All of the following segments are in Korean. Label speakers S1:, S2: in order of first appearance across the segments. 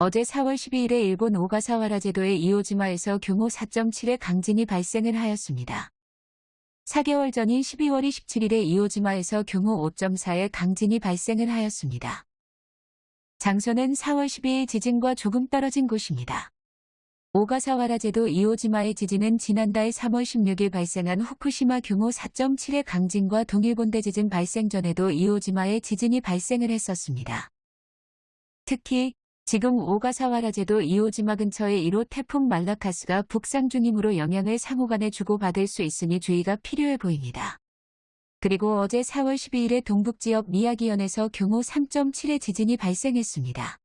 S1: 어제 4월 12일에 일본 오가사와라 제도의 이오지마에서 규모 4.7의 강진이 발생을 하였습니다. 4개월 전인 12월 27일에 이오지마에서 규모 5.4의 강진이 발생을 하였습니다. 장소는 4월 12일 지진과 조금 떨어진 곳입니다. 오가사와라 제도 이오지마의 지진은 지난달 3월 16일 발생한 후쿠시마 규모 4.7의 강진과 동일본대 지진 발생 전에도 이오지마에 지진이 발생을 했었습니다. 특히 지금 오가사와라제도 이오지마 근처의 1호 태풍 말라카스가 북상 중이므로 영향을 상호간에 주고받을 수 있으니 주의가 필요해 보입니다. 그리고 어제 4월 12일에 동북지역 미야기현에서 규모 3.7의 지진이 발생했습니다.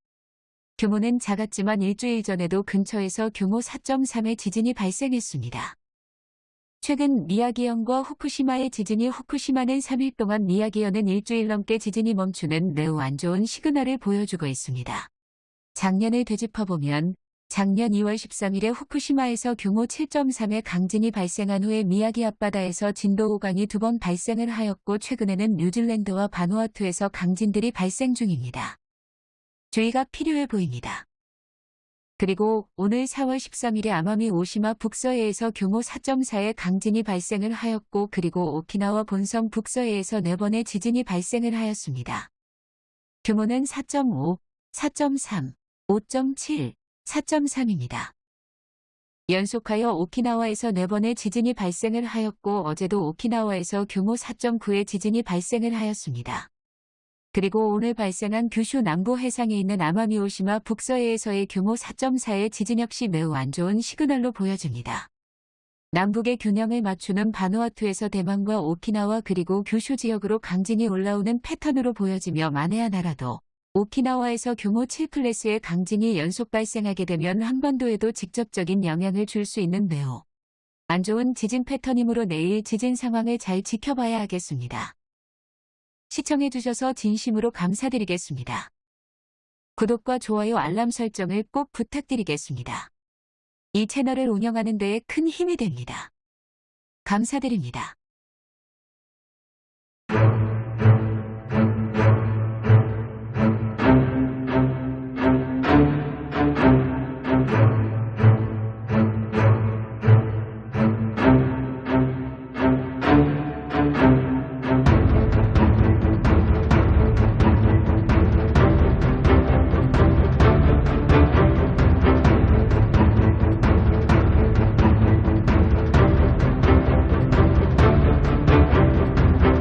S1: 규모는 작았지만 일주일 전에도 근처에서 규모 4.3의 지진이 발생했습니다. 최근 미야기현과 후쿠시마의 지진이 후쿠시마는 3일 동안 미야기현은 일주일 넘게 지진이 멈추는 매우 안 좋은 시그널을 보여주고 있습니다. 작년을 되짚어보면 작년 2월 13일에 후쿠시마에서 규모 7.3의 강진이 발생한 후에 미야기 앞바다에서 진도 5강이 두 번 발생을 하였고 최근에는 뉴질랜드와 바누아투에서 강진들이 발생 중입니다. 주의가 필요해 보입니다. 그리고 오늘 4월 13일에 아마미 오시마 북서해에서 규모 4.4의 강진이 발생을 하였고 그리고 오키나와 본섬 북서해에서 4번의 지진이 발생을 하였습니다. 규모는 4.5, 4.3, 5.7, 4.3입니다. 연속하여 오키나와에서 4번의 지진이 발생을 하였고 어제도 오키나와에서 규모 4.9의 지진이 발생을 하였습니다. 그리고 오늘 발생한 규슈 남부 해상에 있는 아마미오시마 북서해에서의 규모 4.4의 지진 역시 매우 안 좋은 시그널로 보여집니다. 남북의 균형을 맞추는 바누아투에서 대만과 오키나와 그리고 규슈 지역으로 강진이 올라오는 패턴으로 보여지며 만에 하나라도 오키나와에서 규모 7 클래스의 강진이 연속 발생하게 되면 한반도에도 직접적인 영향을 줄 수 있는 매우 안 좋은 지진 패턴이므로 내일 지진 상황을 잘 지켜봐야 하겠습니다. 시청해주셔서 진심으로 감사드리겠습니다. 구독과 좋아요 알람 설정을 꼭 부탁드리겠습니다. 이 채널을 운영하는 데에 큰 힘이 됩니다. 감사드립니다.